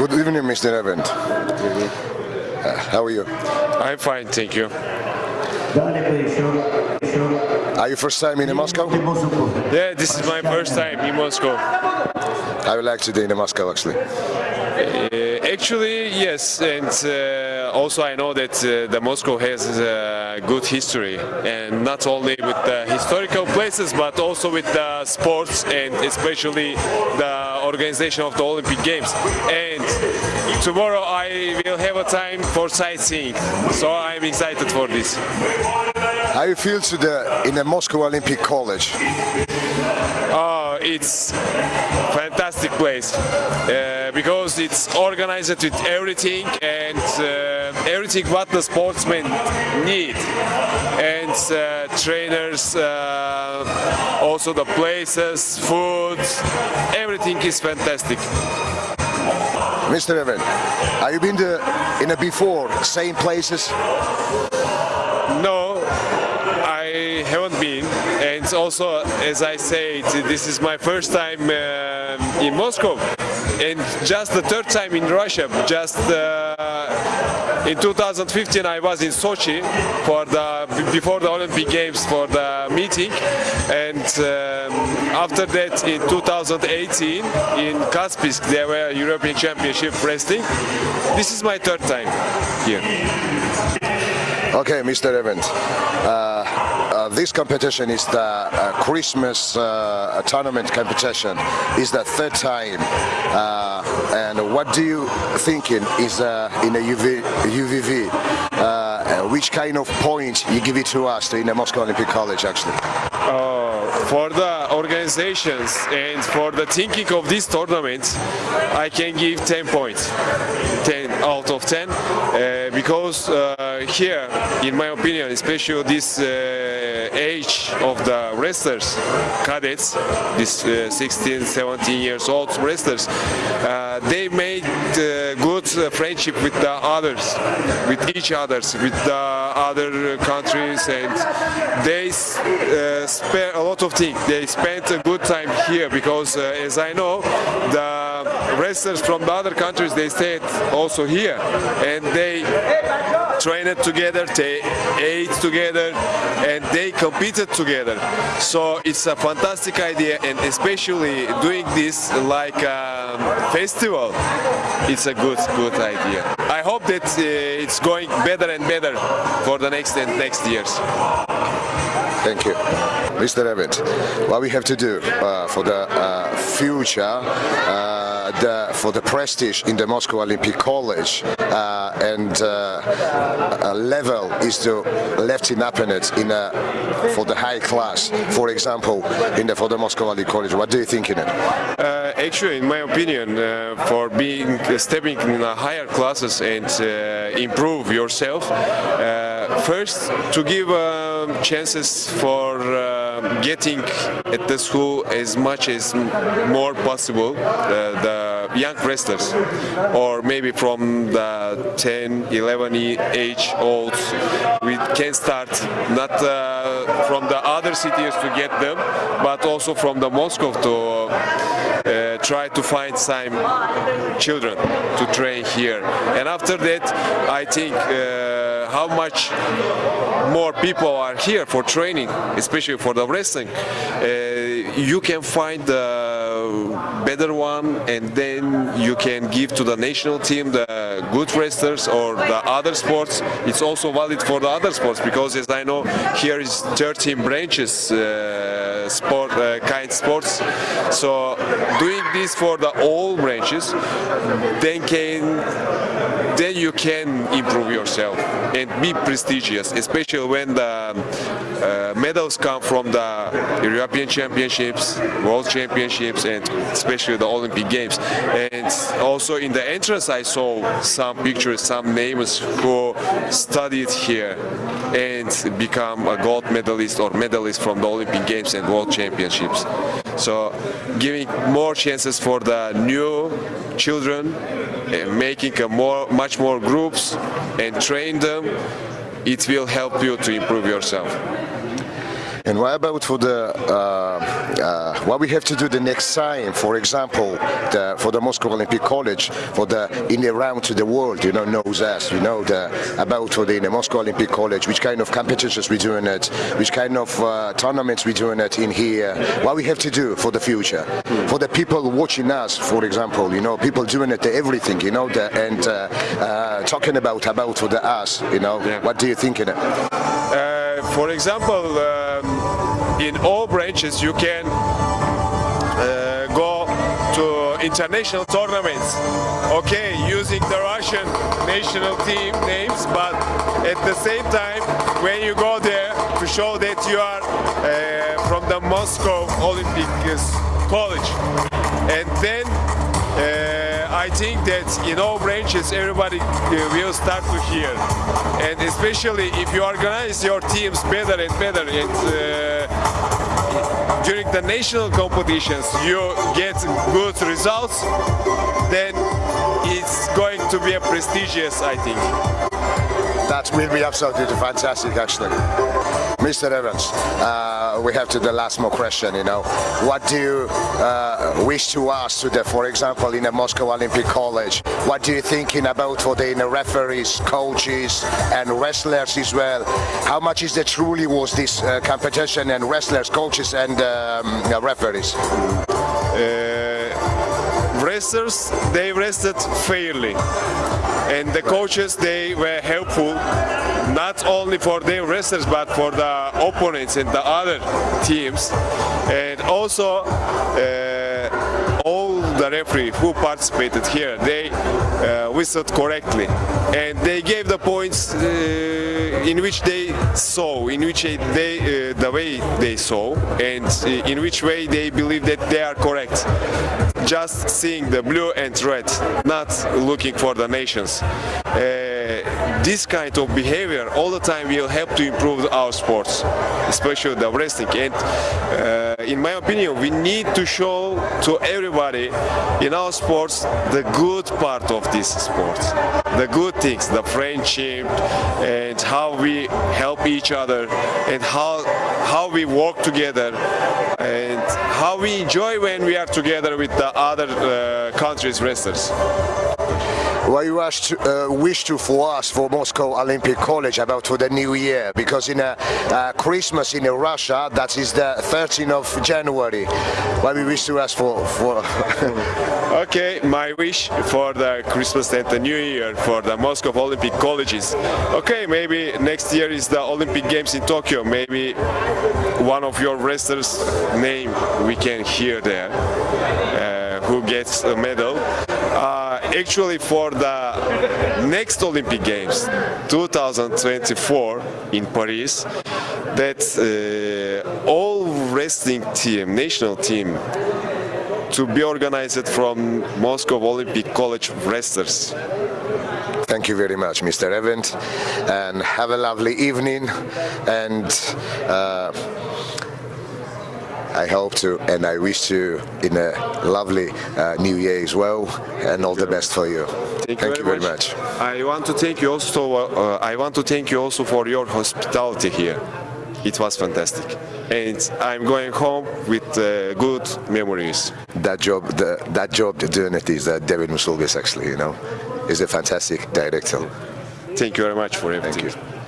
Good evening, Mr. Event. How are you? I'm fine, thank you. Are you first time in Moscow? Yeah, this is my first time in Moscow. I would like to be in Moscow actually. Uh, actually, yes, and uh, also I know that uh, the Moscow has a good history, and not only with the historical places, but also with the sports and especially the organization of the Olympic Games. And tomorrow I will have a time for sightseeing, so I'm excited for this. How you feel to the in the Moscow Olympic College? Oh, it's fantastic place uh, because it's organized with everything and uh, everything what the sportsmen need and uh, trainers uh, also the places food everything is fantastic Mr. Evan, have you been to, in a before same places? no I haven't been and also as I said this is my first time uh, in Moscow and just the third time in Russia just uh, in 2015 I was in Sochi for the before the Olympic Games for the meeting and um, after that in 2018 in Kaspiysk there were European Championship wrestling this is my third time here Okay, Mr. Evans. Uh, this competition is the uh, Christmas uh, tournament competition. Is the third time. Uh, and what do you think in, is uh, in a UV, UVV? Uh, which kind of point you give it to us in the Moscow Olympic College, actually? for the organizations and for the thinking of this tournament, I can give 10 points, 10 out of 10, uh, because uh, here, in my opinion, especially this uh, age of the wrestlers, cadets, this uh, 16, 17 years old wrestlers, uh, they made uh, good friendship with the others, with each others, with the other countries, and they spare a lot of things. They spent a good time here because, as I know, the from the other countries they stayed also here, and they trained together, they ate together, and they competed together. So it's a fantastic idea, and especially doing this like a festival, it's a good, good idea. I hope that uh, it's going better and better for the next and next years. Thank you. Mr. Evans, what we have to do uh, for the uh, future, uh, the, for the prestige in the Moscow Olympic College uh, and uh, level is to left in it in a, for the high class, for example, in the, for the Moscow Olympic College. What do you think in it? Uh, actually, in my opinion, for being stepping in higher classes and improve yourself, first to give chances for uh, getting at the school as much as more possible uh, the young wrestlers or maybe from the 10 11 age old we can start not uh, from the other cities to get them but also from the Moscow to uh, try to find some children to train here. And after that I think how much more people are here for training, especially for the wrestling, uh, you can find the better one and then you can give to the national team the good wrestlers or the other sports. It's also valid for the other sports because as I know here is 13 branches uh, sport uh, kind sports. So doing this for the all branches then can then you can improve yourself and be prestigious, especially when the uh, medals come from the European Championships, World Championships, and especially the Olympic Games. And also in the entrance I saw some pictures, some names who studied here and become a gold medalist or medalist from the Olympic Games and World Championships. So giving more chances for the new children, eh, making a more, much more groups and train them, it will help you to improve yourself. And what about for the uh, uh, what we have to do the next time? For example, the, for the Moscow Olympic College, for the in the round to the world, you know, knows us. You know the about for the, in the Moscow Olympic College, which kind of competitions we doing it, which kind of uh, tournaments we doing it in here. What we have to do for the future, for the people watching us, for example, you know, people doing it everything, you know, the, and uh, uh, talking about about for the us, you know. Yeah. What do you think in it? For example, um, in all branches you can uh, go to international tournaments. Okay, using the Russian national team names, but at the same time, when you go there to show that you are uh, from the Moscow Olympic College, and then uh, I think that in all branches everybody uh, will start to hear, and especially if you organize your teams better and better, and uh, during the national competitions you get good results, then it's going to be a prestigious, I think. That will be absolutely fantastic, actually. Mr. Evans, uh, we have to the last more question, you know. What do you uh, wish to ask to the, for example, in the Moscow Olympic College, what do you thinking about for the referees, coaches, and wrestlers as well? How much is the truly was this uh, competition and wrestlers, coaches, and um, referees? wrestlers they wrestled fairly and the coaches they were helpful not only for their wrestlers but for the opponents and the other teams. And also uh, all the referee who participated here they uh, whistled correctly and they gave the points uh, in which they saw in which they uh, the way they saw and uh, in which way they believe that they are correct just seeing the blue and red, not looking for the nations. Uh, this kind of behavior all the time will help to improve our sports, especially the wrestling. And uh, in my opinion, we need to show to everybody in our sports the good part of this sport, the good things, the friendship, and how we help each other, and how how we work together, and how we enjoy when we are together with the other uh, countries' wrestlers. What you uh, wish to for us for Moscow Olympic College about for the new year because in a, uh, Christmas in Russia that is the 13th of January. What we wish to ask for for Okay, my wish for the Christmas and the New Year for the Moscow Olympic colleges. Okay, maybe next year is the Olympic Games in Tokyo. Maybe one of your wrestlers' name we can hear there, uh, who gets a medal. Actually, for the next Olympic Games, 2024 in Paris, that uh, all wrestling team, national team, to be organized from Moscow Olympic College of wrestlers. Thank you very much, Mr. Evans, and have a lovely evening. And uh, I hope to, and I wish you in a lovely uh, New Year as well, and all the best for you. Thank you, very, much. I want to thank you also. Uh, I want to thank you also for your hospitality here. It was fantastic, and I'm going home with uh, good memories. That job, the, that job doing it is uh, David Musulgis actually, you know, is a fantastic director. Thank you very much for everything. Thank you.